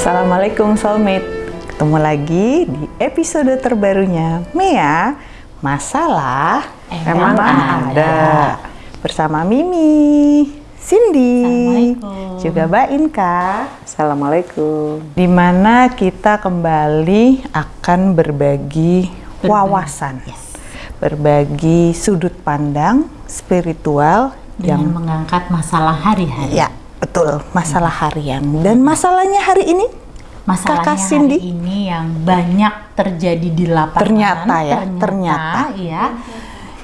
Assalamualaikum soulmate Ketemu lagi di episode terbarunya Mea Masalah Emang ada. Bersama Mimi Cindy. Juga Mbak Inka Assalamualaikum. Di mana kita kembali akan berbagi wawasan Berbagi sudut pandang spiritual dengan yang mengangkat masalah hari-hari. Ya, betul. Masalah harian. Dan masalahnya hari ini Masalahnya Kakak Cindy? hari ini yang banyak terjadi di lapangan. Ternyata ya, ternyata. ya.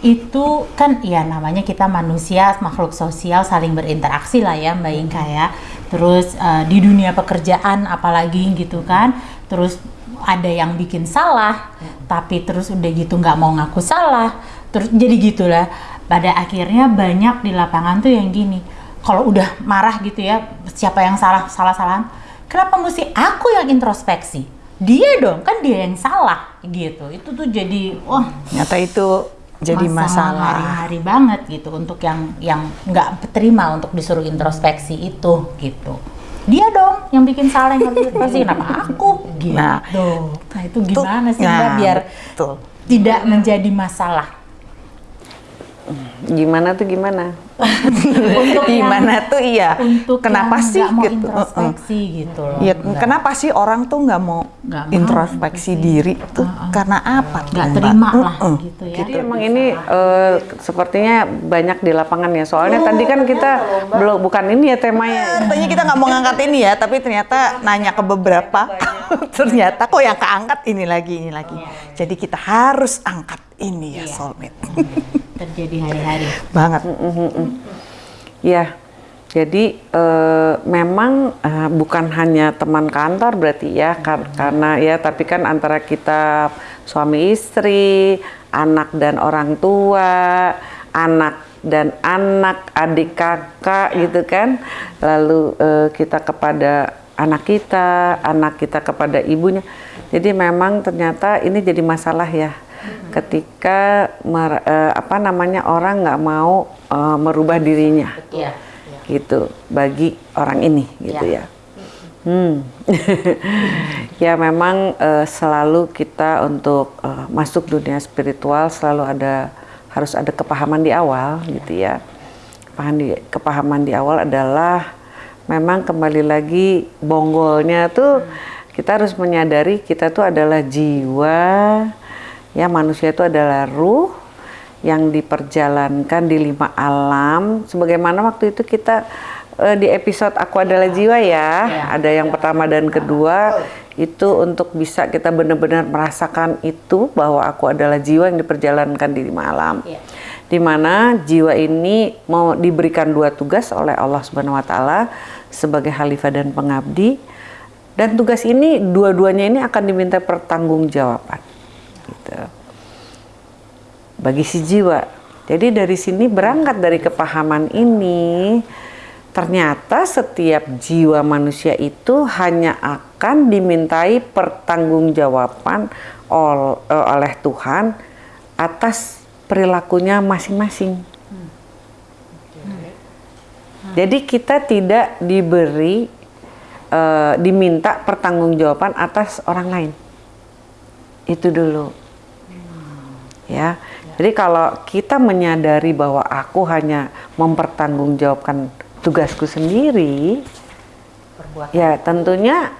Itu kan ya namanya kita manusia, makhluk sosial saling berinteraksi lah ya Mbak Inka ya. Terus eh, di dunia pekerjaan apalagi gitu kan. Terus ada yang bikin salah, tapi terus udah gitu nggak mau ngaku salah. Terus jadi gitulah. Pada akhirnya banyak di lapangan tuh yang gini. Kalau udah marah gitu ya, siapa yang salah salah-salahan? Kenapa mesti aku yang introspeksi? Dia dong, kan dia yang salah gitu. Itu tuh jadi wah Ternyata itu jadi masalah. hari-hari banget gitu untuk yang yang nggak terima untuk disuruh introspeksi itu gitu. Dia dong yang bikin salah yang harus introspeksi. Kenapa aku? Gitu. Nah, Nah, itu gimana sih Nah, biar betul. tidak menjadi masalah? Gimana tuh gimana? Untuk yang- Gimana tuh iya? Untuk kenapa yang sih nggak mau gitu? introspeksi gitu loh. Iya, Nggak- kenapa sih orang tuh nggak mau Nggak mau introspeksi diri tuh? Karena apa tuh? nggak Mbak? terima lah Mm-mm. gitu ya. Jadi emang ini eh, sepertinya banyak di lapangan ya. Soalnya tadi kan kita belum bukan ini ya temanya. Katanya kita nggak mau ngangkat ini ya, tapi ternyata nanya ke beberapa, ternyata kok yang keangkat ini lagi, ini lagi. Jadi kita harus angkat ini ya, Iya. soulmate. terjadi hari-hari. Banget. Ya. Jadi eh, memang eh, bukan hanya teman kantor berarti ya kar- karena ya tapi kan antara kita suami istri, anak dan orang tua, anak dan anak, adik kakak gitu kan. Lalu eh, kita kepada anak kita, anak kita kepada ibunya. Jadi memang ternyata ini jadi masalah ya ketika mer- eh, apa namanya orang nggak mau eh, merubah dirinya Iya. gitu bagi orang ini gitu Ya. ya. Hmm. ya memang eh, selalu kita untuk eh, masuk dunia spiritual selalu ada harus ada kepahaman di awal gitu ya. Kepahaman di, kepahaman di awal adalah memang kembali lagi bonggolnya tuh kita harus menyadari kita tuh adalah jiwa ya manusia itu adalah ruh yang diperjalankan di lima alam. Sebagaimana waktu itu kita eh, di episode aku adalah jiwa ya ada yang pertama dan kedua. Itu untuk bisa kita benar-benar merasakan itu bahwa aku adalah jiwa yang diperjalankan di lima alam. Iya. di mana jiwa ini mau diberikan dua tugas oleh Allah Subhanahu wa taala sebagai khalifah dan pengabdi. Dan tugas ini dua-duanya ini akan diminta pertanggungjawaban bagi si jiwa. Jadi dari sini berangkat dari kepahaman ini, ternyata setiap jiwa manusia itu hanya akan dimintai pertanggungjawaban eh, oleh Tuhan atas perilakunya masing-masing. Jadi kita tidak diberi eh, diminta pertanggungjawaban atas orang lain. Itu dulu. Ya. Jadi kalau kita menyadari bahwa aku hanya mempertanggungjawabkan tugasku sendiri, Perbuatan. ya tentunya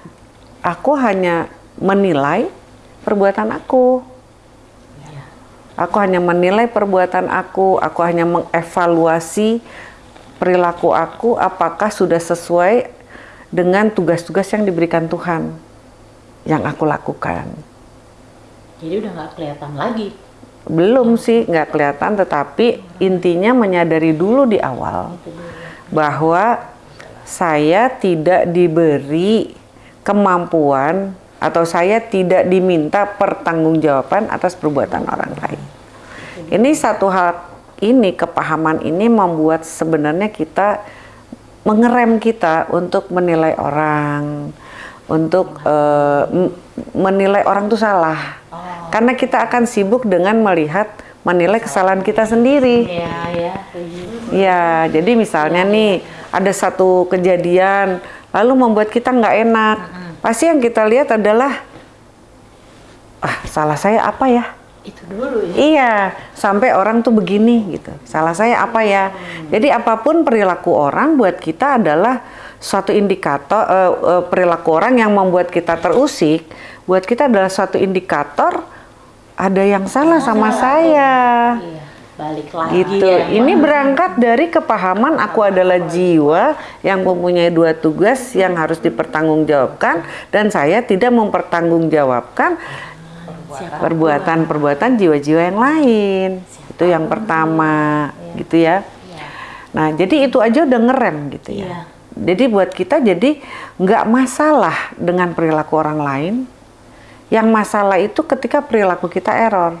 aku hanya menilai perbuatan aku. Aku hanya menilai perbuatan aku, aku hanya mengevaluasi perilaku aku apakah sudah sesuai dengan tugas-tugas yang diberikan Tuhan yang aku lakukan. Jadi udah nggak kelihatan lagi. Belum sih, nggak kelihatan, tetapi intinya menyadari dulu di awal bahwa saya tidak diberi kemampuan atau saya tidak diminta pertanggungjawaban atas perbuatan orang lain. Ini satu hal ini kepahaman ini membuat sebenarnya kita mengerem kita untuk menilai orang, untuk m- menilai orang itu salah. Karena kita akan sibuk dengan melihat menilai kesalahan kita sendiri. Iya, ya. Ya, jadi misalnya nih ada satu kejadian lalu membuat kita nggak enak. pasti yang kita lihat adalah ah salah saya apa ya? Itu dulu ya. Iya, sampai orang tuh begini gitu. Salah saya apa ya? Jadi apa pun perilaku orang buat kita adalah suatu indikator eh, eh, perilaku orang yang membuat kita terusik, buat kita adalah suatu indikator ada yang salah sama saya. Iya, balik lagi. Gitu. ya. Ini berangkat dari kepahaman aku adalah jiwa yang mempunyai dua tugas yang harus dipertanggungjawabkan dan saya tidak mempertanggungjawabkan perbuatan-perbuatan jiwa-jiwa yang lain. Itu yang pertama, gitu ya. Nah, jadi itu aja udah ngerem gitu ya. Iya. Jadi buat kita jadi nggak masalah dengan perilaku orang lain. Yang masalah itu ketika perilaku kita error.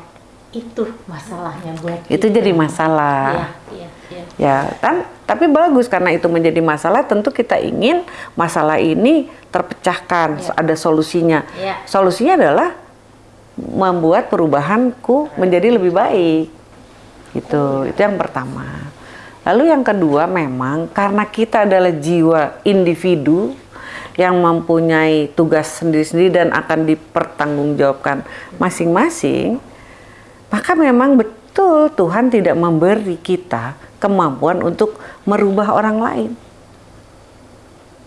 Itu masalahnya buat Itu kita. jadi masalah. Iya, iya, iya. Ya kan, tapi bagus karena itu menjadi masalah. Tentu kita ingin masalah ini terpecahkan, Iya. ada solusinya. Iya. Solusinya adalah membuat perubahanku menjadi lebih baik. Gitu, itu yang pertama. Lalu yang kedua memang karena kita adalah jiwa individu yang mempunyai tugas sendiri-sendiri dan akan dipertanggungjawabkan masing-masing, maka memang betul Tuhan tidak memberi kita kemampuan untuk merubah orang lain.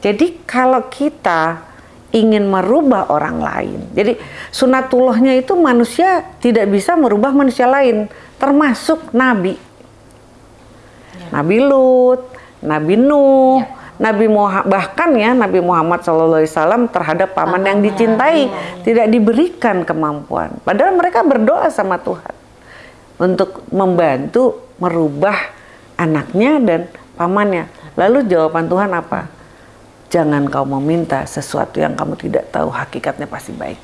Jadi kalau kita ingin merubah orang lain, jadi sunatullahnya itu manusia tidak bisa merubah manusia lain, termasuk nabi. Nabi Lut, Nabi Nuh, Nabi Muhammad bahkan ya Nabi Muhammad SAW terhadap paman yang dicintai tidak diberikan kemampuan. Padahal mereka berdoa sama Tuhan untuk membantu merubah anaknya dan pamannya. Lalu jawaban Tuhan apa? Jangan kau meminta sesuatu yang kamu tidak tahu hakikatnya pasti baik.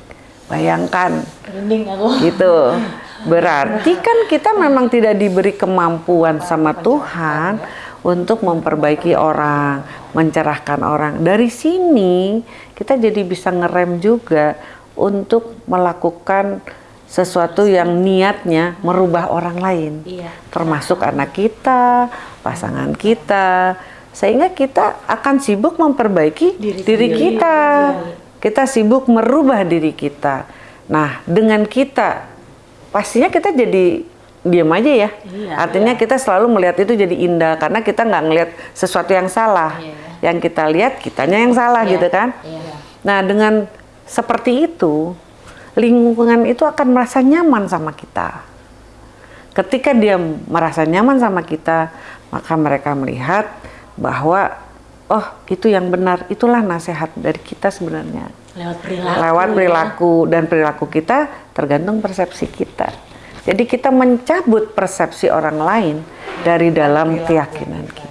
Bayangkan aku. gitu. Berarti kan kita memang tidak diberi kemampuan sama Tuhan untuk memperbaiki orang, mencerahkan orang. Dari sini kita jadi bisa ngerem juga untuk melakukan sesuatu yang niatnya merubah orang lain. Iya. Termasuk anak kita, pasangan kita. Sehingga kita akan sibuk memperbaiki Diri diri, kita. Kita sibuk merubah diri kita. Nah, dengan kita pastinya kita jadi diam aja ya. Iya, Artinya kita selalu melihat itu jadi indah karena kita nggak ngelihat sesuatu yang salah. Iya, Yang kita lihat kitanya yang salah Iya, gitu kan. iya. Nah, dengan seperti itu lingkungan itu akan merasa nyaman sama kita. Ketika dia merasa nyaman sama kita, maka mereka melihat bahwa oh, itu yang benar, itulah nasihat dari kita sebenarnya Lewat perilaku. lewat ya. perilaku dan perilaku kita tergantung persepsi kita. Jadi kita mencabut persepsi orang lain dari dalam keyakinan kita.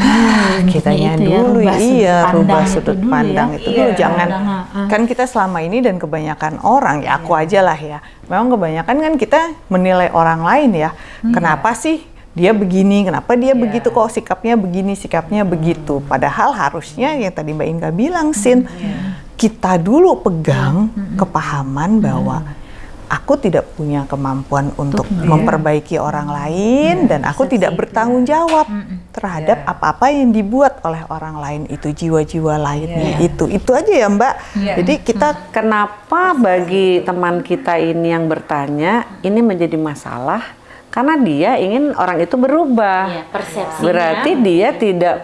Ah, kitanya itu ya, dulu rubah sudut iya pandang rubah itu sudut dulu pandang ya. itu Iya, dulu jangan pandang, ah, ah. kan kita selama ini dan kebanyakan orang ya aku aja lah ya. Memang kebanyakan kan kita menilai orang lain ya. Kenapa sih dia begini? Kenapa dia begitu? Kok sikapnya begini sikapnya begitu? Padahal harusnya yang tadi Mbak Inga bilang Sin kita dulu pegang kepahaman bahwa aku tidak punya kemampuan untuk memperbaiki orang lain dan aku tidak bertanggung jawab terhadap apa-apa yang dibuat oleh orang lain itu jiwa-jiwa lainnya itu. Itu aja ya Mbak. Jadi kita Kenapa bagi teman kita ini yang bertanya ini menjadi masalah? Karena dia ingin orang itu berubah. Iya, persepsinya. Berarti dia tidak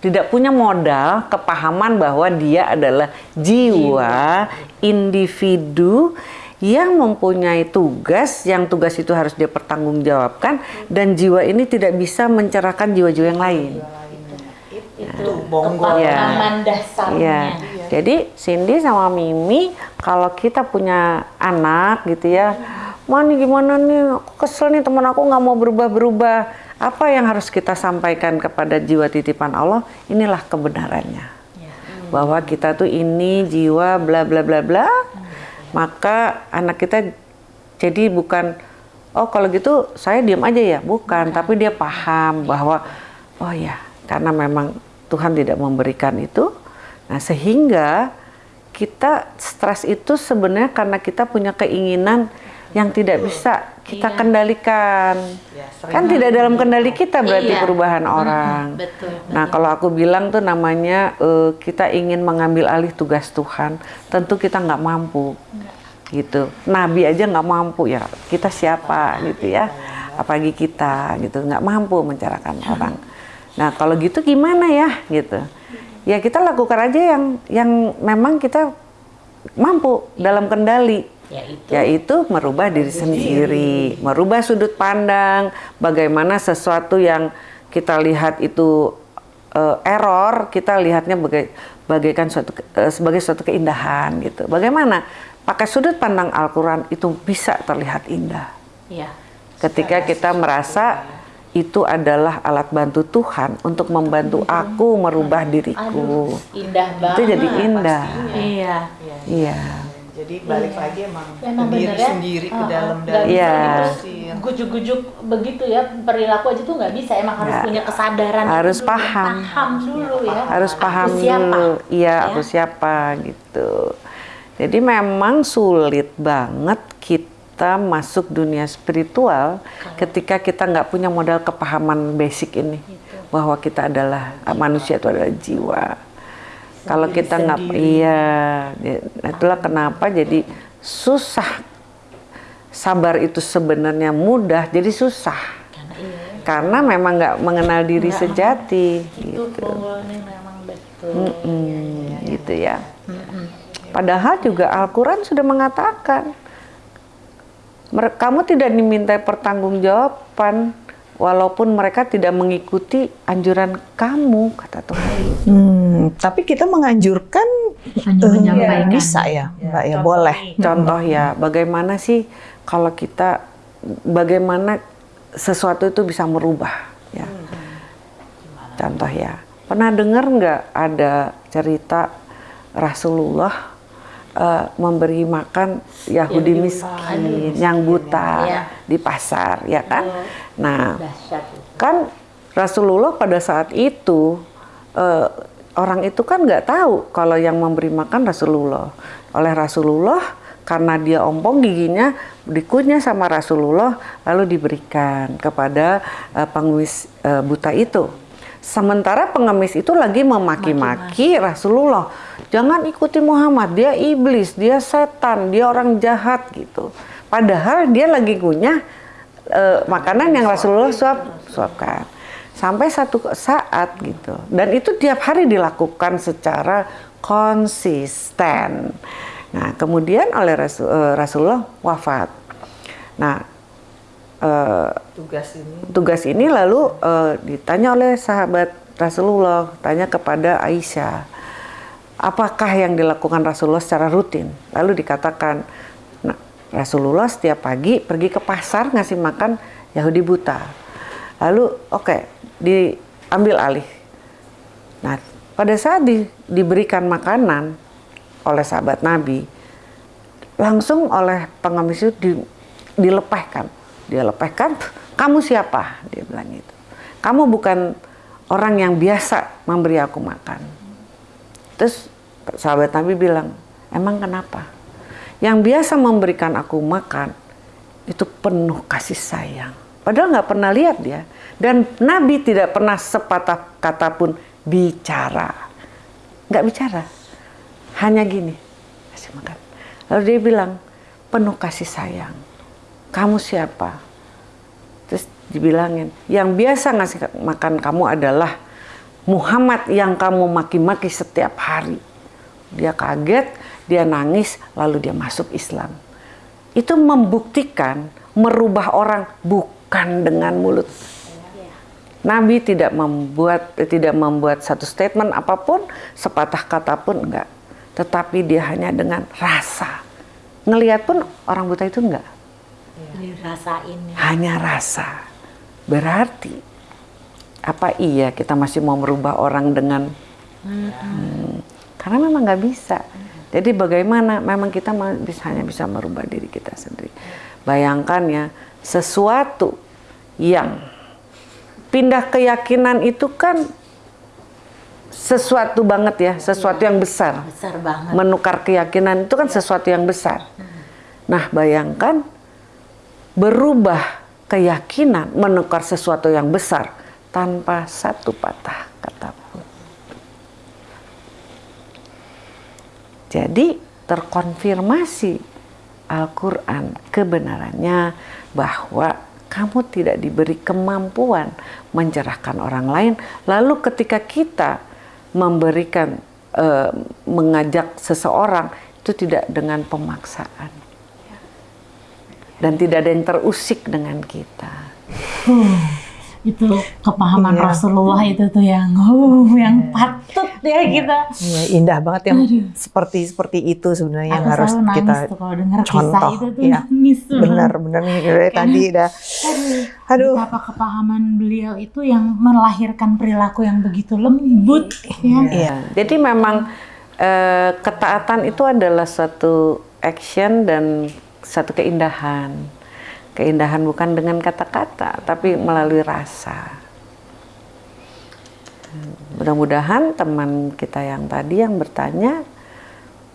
tidak punya modal kepahaman bahwa dia adalah jiwa individu yang mempunyai tugas yang tugas itu harus dia pertanggungjawabkan dan jiwa ini tidak bisa mencerahkan jiwa-jiwa yang lain. itu bonggol. Iya. kepahaman dasarnya. Iya. Jadi Cindy sama Mimi kalau kita punya anak gitu ya, Mani gimana nih? Kesel nih teman aku nggak mau berubah-berubah. Apa yang harus kita sampaikan kepada jiwa titipan Allah? Inilah kebenarannya. Bahwa kita tuh ini jiwa bla bla bla bla. Maka anak kita jadi bukan oh kalau gitu saya diam aja ya, bukan, tapi dia paham bahwa oh ya, karena memang Tuhan tidak memberikan itu. Nah, sehingga kita stres itu sebenarnya karena kita punya keinginan yang tidak bisa kita Iya. kendalikan. Ya, Kan tidak dalam kendali kita berarti Iya. perubahan orang. betul, Nah, kalau aku bilang tuh namanya eh, kita ingin mengambil alih tugas Tuhan, tentu kita nggak mampu. Gitu. Nabi aja nggak mampu ya. Kita siapa gitu ya? Apalagi kita gitu nggak mampu mencerahkan orang. Nah, kalau gitu gimana ya gitu? Ya kita lakukan aja yang yang memang kita mampu dalam kendali yaitu yaitu merubah diri sendiri, merubah sudut pandang, bagaimana sesuatu yang kita lihat itu eh, error, kita lihatnya bagai, bagaikan suatu eh, sebagai suatu keindahan gitu. Bagaimana pakai sudut pandang Al-Qur'an itu bisa terlihat indah. ya Ketika kita merasa itu adalah alat bantu Tuhan untuk membantu aku merubah diriku. indah banget Itu jadi indah. iya Iya. Jadi balik lagi emang, Emang diri bener ya? sendiri ke Uh-uh. dalam dalam Iya. diri. gujuk-gujuk begitu ya perilaku aja tuh nggak bisa emang harus Nggak. punya kesadaran itu Harus dulu, paham. paham dulu ya harus Aku paham siapa? dulu iya Ya. aku siapa gitu jadi memang sulit banget kita masuk dunia spiritual ketika kita nggak punya modal kepahaman basic ini bahwa kita adalah manusia itu adalah jiwa kalau Sendiri kita nggak iya ya, itulah kenapa jadi susah. Sabar itu sebenarnya mudah jadi susah. Karena iya. Karena memang nggak mengenal diri Nggak. sejati itu gitu. memang betul. Mm, gitu ya. Padahal juga Al-Quran sudah mengatakan, "Mer- kamu tidak diminta pertanggungjawaban walaupun mereka tidak mengikuti anjuran kamu, kata Tuhan. Hmm, tapi kita menganjurkan Hanya eh, menyampaikan. bisa ya, Mbak ya, contoh boleh. nih. Contoh ya, bagaimana sih kalau kita, bagaimana sesuatu itu bisa merubah, ya. Contoh ya, pernah dengar nggak ada cerita Rasulullah eh, memberi makan Yahudi Yang miskin, yang buta Iya. Di pasar, ya kan? Nah, dahsyat itu. kan Rasulullah pada saat itu eh, orang itu kan nggak tahu kalau yang memberi makan Rasulullah. Oleh Rasulullah karena dia ompong giginya dikunyah sama Rasulullah lalu diberikan kepada eh, pengemis eh, buta itu. Sementara pengemis itu lagi memaki-maki Rasulullah. Jangan ikuti Muhammad, dia iblis, dia setan, dia orang jahat gitu. Padahal dia lagi ngunyah eh, makanan yang Rasulullah suap suapkan. Sampai satu saat gitu. Dan itu tiap hari dilakukan secara konsisten. Nah kemudian oleh Rasul, eh, Rasulullah wafat. Nah eh, Tugas ini? tugas ini lalu eh, ditanya oleh sahabat Rasulullah tanya kepada Aisyah apakah yang dilakukan Rasulullah secara rutin? Lalu dikatakan Rasulullah setiap pagi pergi ke pasar ngasih makan Yahudi buta lalu oke diambil alih nah pada saat di- diberikan makanan oleh sahabat Nabi langsung oleh pengemis itu di- dilepehkan. Dia lepehkan, kamu siapa? Dia bilang itu. Kamu bukan orang yang biasa memberi aku makan. Terus sahabat Nabi bilang, emang kenapa? Yang biasa memberikan aku makan itu penuh kasih sayang. Padahal nggak pernah lihat dia. Dan Nabi tidak pernah sepatah kata pun bicara. Nggak bicara. Hanya gini, kasih makan. Lalu dia bilang, penuh kasih sayang. Kamu siapa? Terus dibilangin, yang biasa ngasih makan kamu adalah Muhammad yang kamu maki-maki setiap hari. Dia kaget, dia nangis, lalu dia masuk Islam. Itu membuktikan merubah orang bukan dengan mulut. Nabi tidak membuat tidak membuat satu statement apa pun, sepatah kata pun enggak. Tetapi dia hanya dengan rasa. Ngelihat pun orang buta itu enggak. ya. Hanya rasa. Berarti apa iya kita masih mau merubah orang dengan Hmm, karena memang nggak bisa. Jadi bagaimana? Memang kita hanya bisa merubah diri kita sendiri. Bayangkan ya, sesuatu yang pindah keyakinan itu kan sesuatu banget ya, sesuatu yang besar. besar banget Menukar keyakinan itu kan sesuatu yang besar. Nah, bayangkan berubah keyakinan menukar sesuatu yang besar tanpa satu patah kata pun. Jadi terkonfirmasi Al-Quran kebenarannya bahwa kamu tidak diberi kemampuan mencerahkan orang lain. Lalu ketika kita memberikan, eh, mengajak seseorang itu tidak dengan pemaksaan. Dan tidak ada yang terusik dengan kita. Itu kepahaman Iya. Rasulullah itu tuh yang uh, yang patut ya kita Iya, indah banget yang Aduh. seperti seperti itu sebenarnya yang harus nangis kita tuh kalau dengar kisah contoh. itu tuh Iya, nangis tuh. benar benar nih dari tadi dah. Aduh, Aduh. betapa kepahaman beliau itu yang melahirkan perilaku yang begitu lembut ya. Iya. Jadi memang eh, ketaatan itu adalah satu action dan satu keindahan. Keindahan bukan dengan kata-kata, tapi melalui rasa. Mudah-mudahan teman kita yang tadi yang bertanya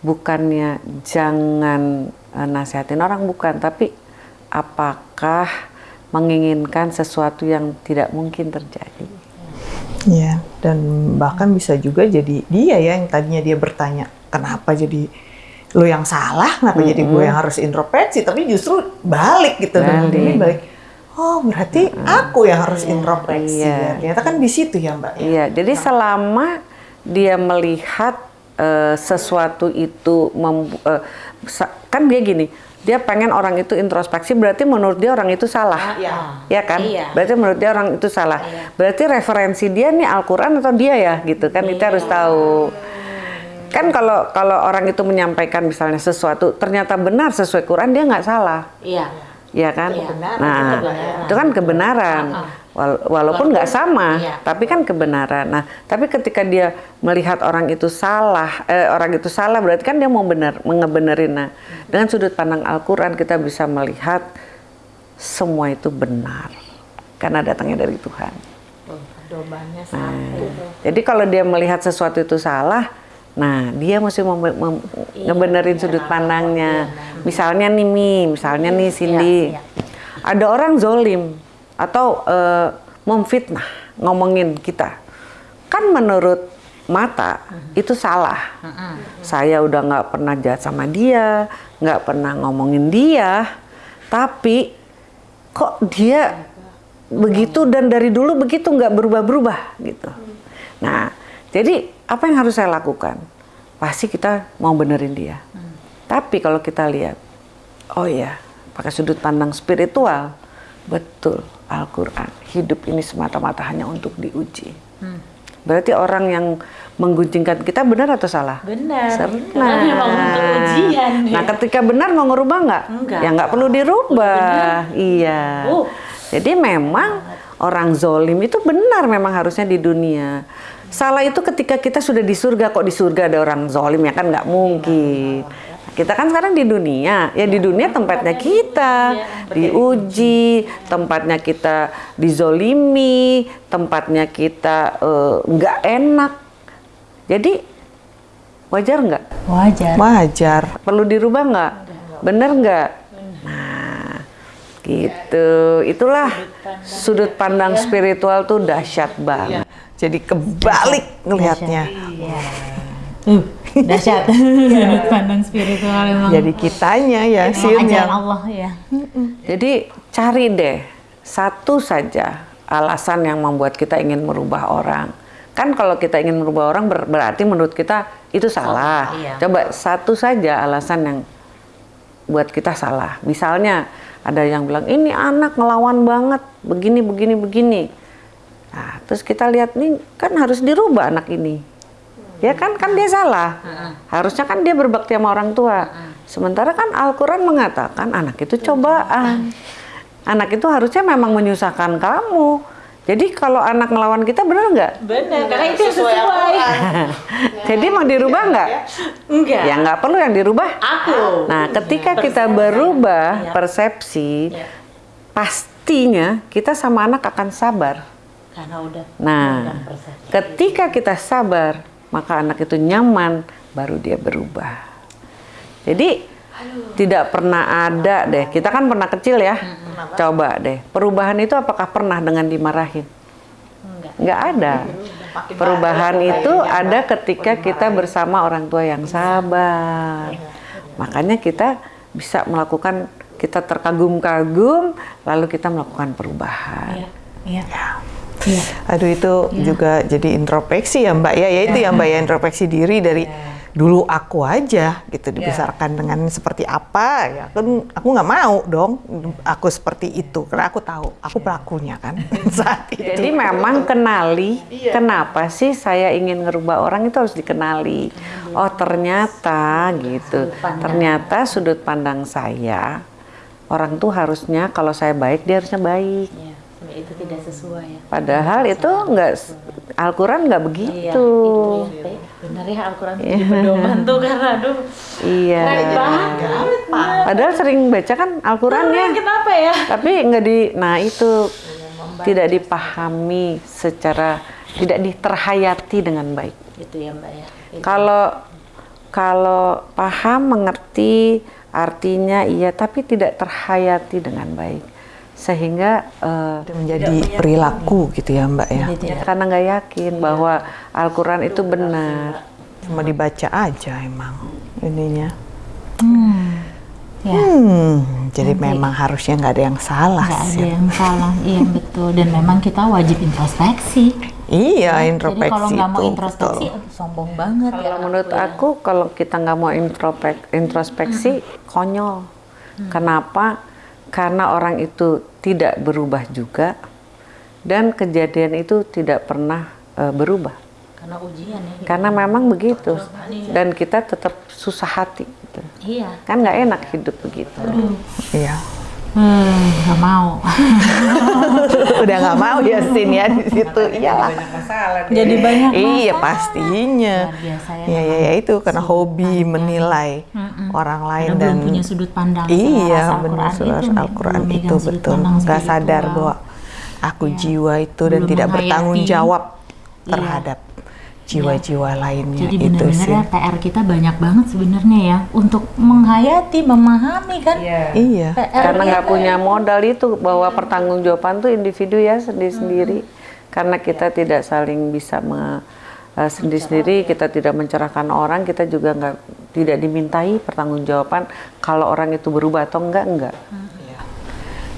bukannya jangan eh, nasihatin orang bukan, tapi apakah menginginkan sesuatu yang tidak mungkin terjadi. Iya, dan bahkan bisa juga jadi dia ya yang tadinya dia bertanya, kenapa jadi lo yang salah, kenapa jadi gue yang harus introspeksi, tapi justru balik gitu Balik. ini balik. Oh, berarti aku yang harus introspeksi Iya. ya. Ternyata kan di situ ya, Mbak. ya. Iya, jadi selama dia melihat eh, sesuatu itu mem- sa- kan dia gini, dia pengen orang itu introspeksi berarti menurut dia orang itu salah. Iya. Ya kan? Iya. Berarti menurut dia orang itu salah. Berarti referensi dia nih Al-Qur'an atau dia ya gitu kan kita harus tahu. Kan kalau kalau orang itu menyampaikan misalnya sesuatu ternyata benar sesuai Quran dia nggak salah. Iya. ya kan? Iya, nah, kebenaran. itu kan kebenaran. Wal- walaupun nggak sama, Iya. tapi kan kebenaran. Nah, tapi ketika dia melihat orang itu salah, eh, orang itu salah berarti kan dia mau benar, mengebenerin. Nah, dengan sudut pandang Al-Qur'an kita bisa melihat semua itu benar karena datangnya dari Tuhan. Nah, jadi kalau dia melihat sesuatu itu salah, nah dia mesti mem- mem- ngebenerin sudut pandangnya. Misalnya nih Mi, misalnya nih Cindy, iya. ada orang zolim atau eh, memfitnah ngomongin kita, kan menurut mata itu salah. Saya udah nggak pernah jahat sama dia, nggak pernah ngomongin dia, tapi kok dia begitu dan dari dulu begitu nggak berubah-berubah gitu. Nah, jadi apa yang harus saya lakukan? Pasti kita mau benerin dia. Tapi kalau kita lihat, oh ya, pakai sudut pandang spiritual, betul Al-Quran hidup ini semata-mata hanya untuk diuji. Berarti orang yang menggunjingkan kita benar atau salah? Benar. Benar. Karena memang untuk ujian. Nah, ketika benar mau ngerubah nggak? Enggak. Ya nggak perlu dirubah. Iya. Uh. Jadi memang orang zolim itu benar memang harusnya di dunia. Salah itu ketika kita sudah di surga kok di surga ada orang zolim ya kan nggak mungkin. Kita kan sekarang di dunia, ya di dunia tempatnya kita diuji, tempatnya kita dizolimi, tempatnya kita eh, nggak enak. Jadi wajar nggak? Wajar. Wajar. Perlu dirubah nggak? Bener nggak? Nah, gitu. Itulah sudut pandang spiritual tuh dahsyat banget. Jadi kebalik ngelihatnya. Tuh, dahsyat. Sudut pandang spiritual memang. Jadi kitanya ya, ajaran yang Allah ya. Jadi cari deh satu saja alasan yang membuat kita ingin merubah orang. Kan kalau kita ingin merubah orang ber- berarti menurut kita itu salah. iya. Coba satu saja alasan yang buat kita salah. Misalnya ada yang bilang ini anak ngelawan banget, begini begini begini. Nah, terus kita lihat nih kan harus dirubah anak ini. Ya kan kan dia salah. Harusnya kan dia berbakti sama orang tua. Sementara kan Al-Qur'an mengatakan anak itu cobaan. Anak itu harusnya memang menyusahkan kamu. Jadi kalau anak melawan kita benar nggak? Benar, karena itu yang sesuai. Jadi mau dirubah nggak? Enggak. Ya nggak perlu yang dirubah. Aku. Nah, ketika kita berubah persepsi, pastinya kita sama anak akan sabar. Karena udah Nah, ketika kita sabar, maka anak itu nyaman, baru dia berubah. Jadi Tidak pernah ada deh. Kita kan pernah kecil ya. Coba deh. Perubahan itu apakah pernah dengan dimarahin? Enggak. Nggak ada. Perubahan itu ada ketika kita bersama orang tua yang sabar. Makanya kita bisa melakukan kita terkagum-kagum lalu kita melakukan perubahan. Iya. Iya. Iya. Aduh itu juga jadi introspeksi ya Mbak ya, ya itu ya Mbak ya introspeksi diri dari dulu aku aja gitu dibesarkan dengan seperti apa ya kan aku nggak mau dong aku seperti itu karena aku tahu aku pelakunya kan saat itu. Jadi memang kenali kenapa sih saya ingin ngerubah orang itu harus dikenali. Oh ternyata gitu. Ternyata sudut pandang saya orang tuh harusnya kalau saya baik dia harusnya baik. Iya. Itu tidak sesuai ya. Padahal itu nggak Al-Quran nggak Iya, begitu. itu ya. Benar ya Al-Quran itu jadi pedoman tuh karena aduh. Iya. Banget. Padahal sering baca kan Al-Qurannya, Kenapa ya? tapi nggak di. Nah itu tidak dipahami secara tidak diterhayati dengan baik. Itu ya Mbak ya. Itu. Kalau kalau paham mengerti artinya iya, tapi tidak terhayati dengan baik, sehingga eh, Itu menjadi perilaku gitu ya Mbak ya. Jadi tidak. karena nggak yakin bahwa Al-Quran itu benar. Cuma dibaca aja emang ininya. Hmm. Ya. Hmm, jadi memang harusnya nggak ada yang salah nggak ada yang salah, iya betul. Dan memang kita wajib introspeksi. Iya, Jadi introspeksi kalau nggak mau introspeksi, betul. sombong banget. ya. Kalau menurut aku kalau kita nggak mau intropek, introspeksi konyol. Kenapa? Karena orang itu tidak berubah juga dan kejadian itu tidak pernah eh, berubah. Karena ujian ya. Karena memang begitu dan kita tetap susah hati. gitu. Iya. Kan nggak enak hidup begitu. Iya. Hmm, nggak mau. Udah nggak mau ya Sin ya di situ. Iyalah. Jadi banyak Iya masalah. pastinya. Luar biasa ya. Iya, iya, ya, itu karena hobi menilai orang lain Karena dan belum punya sudut pandang. iya benar Al-Quran itu, Al-Quran itu sudut betul nggak sadar bahwa aku Iya. jiwa itu dan Belum tidak bertanggung jawab Iya. Jiwa-jiwa lainnya. Jadi itu sih. benar-benar PR kita banyak banget sebenarnya ya untuk menghayati, memahami kan. iya. PR Karena nggak punya modal itu bahwa pertanggungjawaban tuh individu ya sendiri-sendiri. Karena kita tidak saling bisa me, eh, sendiri-sendiri, kita tidak mencerahkan orang, kita juga nggak tidak dimintai pertanggungjawaban kalau orang itu berubah atau enggak enggak.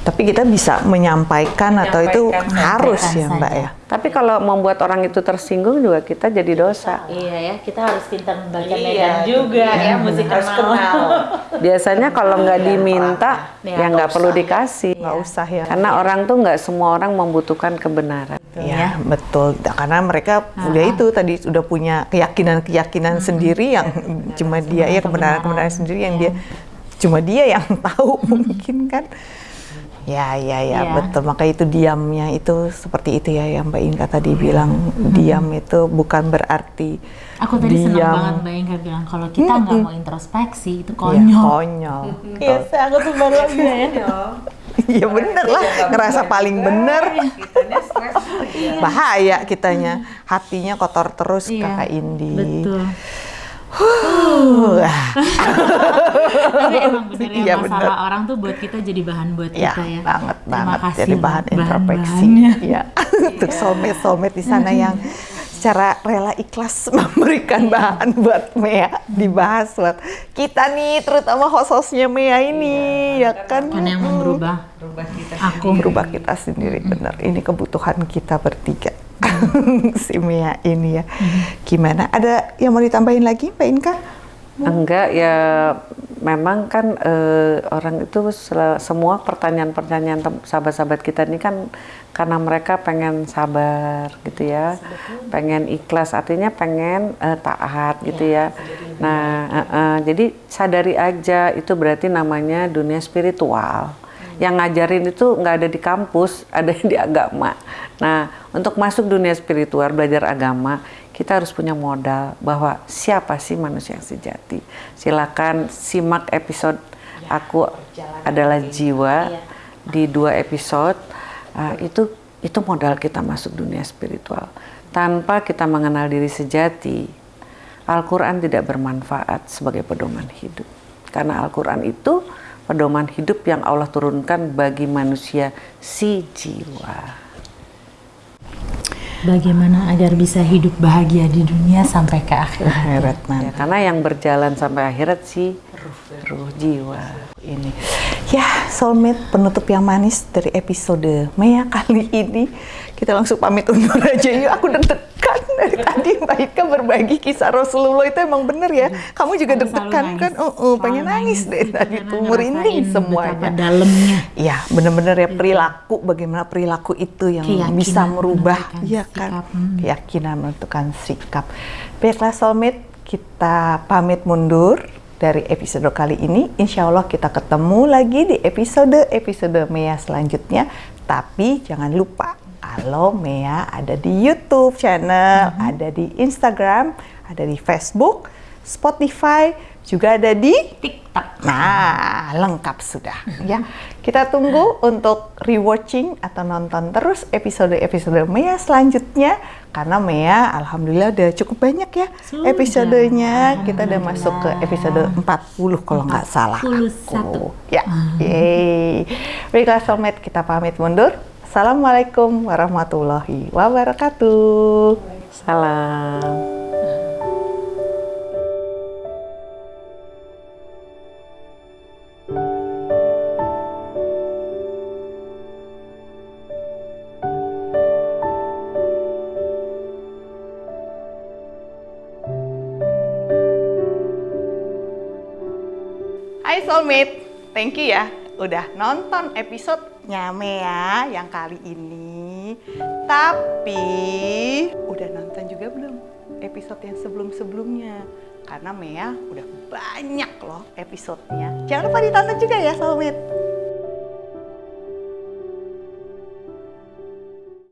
tapi kita bisa menyampaikan atau itu harus ya Mbak ya Tapi kalau membuat orang itu tersinggung juga kita jadi dosa. Iya ya, kita harus pintar membaca medan juga ya, mesti kenal. Biasanya kalau nggak diminta, Ya, ya nggak perlu dikasih. nggak usah ya. Karena orang tuh nggak semua orang membutuhkan kebenaran. Ya, betul. Karena mereka udah itu tadi sudah punya keyakinan-keyakinan sendiri yang cuma dia ya kebenaran-kebenaran sendiri yang dia cuma dia yang tahu mungkin kan. Ya, ya, ya, Iya. betul. Maka itu diamnya itu seperti itu ya yang Mbak Inka tadi bilang diam itu bukan berarti Aku tadi senang diam. banget Mbak Inka bilang kalau kita nggak mau introspeksi itu Iya, konyol. konyol. Iya, aku tuh baru aja ya. Iya bener lah, ngerasa paling bener. Bahaya kitanya, hatinya kotor terus Iya, kakak Indi. Betul. Huh. Tapi emang bener ya Iya, masalah bener. orang tuh buat kita jadi bahan buat Ya, kita ya. banget Terima banget. kasih Jadi bahan introspeksi. Ya, untuk soulmate soulmate di sana yang secara rela ikhlas memberikan bahan buat Mea dibahas buat kita nih, terutama host-hostnya Mea ini, ya kan? Kan yang merubah aku. Berubah kita sendiri, bener. Ini kebutuhan kita bertiga. si Mea ini ya. Gimana? Ada yang mau ditambahin lagi, Mbak Inka? Enggak ya memang kan eh, orang itu semua pertanyaan-pertanyaan sahabat-sahabat kita ini kan karena mereka pengen sabar gitu ya, pengen ikhlas artinya pengen eh, taat gitu ya. Nah eh, eh, jadi sadari aja itu berarti namanya dunia spiritual. Yang ngajarin itu nggak ada di kampus, ada di agama. Nah untuk masuk dunia spiritual belajar agama kita harus punya modal bahwa siapa sih manusia yang sejati. Silakan simak episode aku adalah jiwa di dua episode. Ah, itu itu modal kita masuk dunia spiritual. Tanpa kita mengenal diri sejati, Al-Quran tidak bermanfaat sebagai pedoman hidup. Karena Al-Quran itu pedoman hidup yang Allah turunkan bagi manusia si jiwa. Bagaimana agar bisa hidup bahagia di dunia sampai ke akhirat? Akhirat Ya, karena yang berjalan sampai akhirat si ruh jiwa. ini. Ya, soulmate penutup yang manis dari episode Mea kali ini. Kita langsung pamit undur aja yuk. Aku deg-degan dari tadi Mbak Ika berbagi kisah Rasulullah itu emang bener ya. Kamu juga deg-degan kan? Oh, oh, pengen nangis deh tadi tuh betapa semuanya. dalamnya. Iya, bener-bener ya perilaku bagaimana perilaku itu yang Keyakinan bisa merubah, iya sikap. kan? Hmm. Keyakinan menentukan sikap. Baiklah soulmate, kita pamit mundur dari episode kali ini. Insya Allah kita ketemu lagi di episode-episode Mea selanjutnya. Tapi jangan lupa kalau Mea ada di YouTube channel, ada di Instagram, ada di Facebook, Spotify, juga ada di TikTok. Nah, lengkap sudah ya. Kita tunggu untuk rewatching atau nonton terus episode-episode Mea selanjutnya karena Mea alhamdulillah udah cukup banyak ya Sudah. episodenya. Kita udah masuk ke episode 40 kalau nggak salah. 41. aku. Ya. Yeay. Baiklah soulmate, kita pamit mundur. Assalamualaikum warahmatullahi wabarakatuh. Salam. Hai Soulmate, thank you ya udah nonton episode Mea yang kali ini. Tapi udah nonton juga belum episode yang sebelum-sebelumnya? Karena Mea udah banyak loh episodenya. Jangan lupa ditonton juga ya Soulmate.